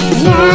Yeah.